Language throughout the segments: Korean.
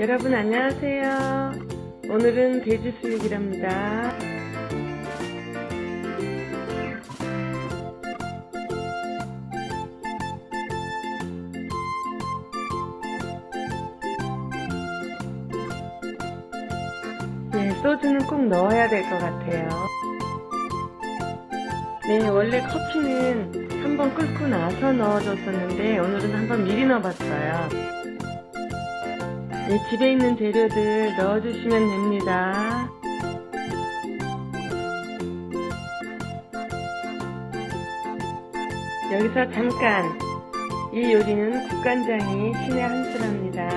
여러분 안녕하세요. 오늘은 돼지 수육이랍니다. 네, 소주는 꼭 넣어야 될 것 같아요. 네, 원래 커피는 한번 끓고 나서 넣어줬었는데 오늘은 한번 미리 넣어봤어요. 네, 집에 있는 재료들 넣어주시면 됩니다. 여기서 잠깐 이 요리는 국간장이 신의 한 수랍니다.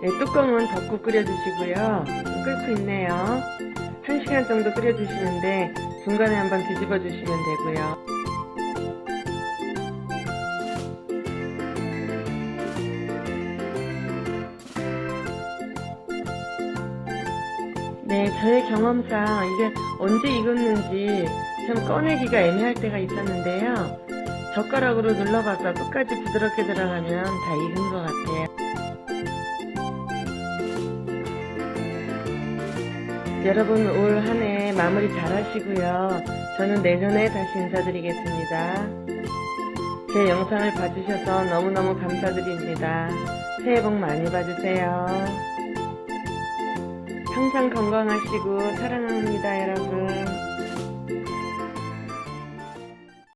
네, 뚜껑은 덮고 끓여주시고요. 끓고 있네요. 1시간 정도 끓여주시는데 중간에 한번 뒤집어 주시면 되고요. 네, 저의 경험상 이게 언제 익었는지 참 꺼내기가 애매할 때가 있었는데요. 젓가락으로 눌러봐서 끝까지 부드럽게 들어가면 다 익은 것 같아요. 여러분 올 한 해 마무리 잘 하시고요. 저는 내년에 다시 인사드리겠습니다. 제 영상을 봐주셔서 너무너무 감사드립니다. 새해 복 많이 받으세요. 항상 건강하시고 사랑합니다 여러분.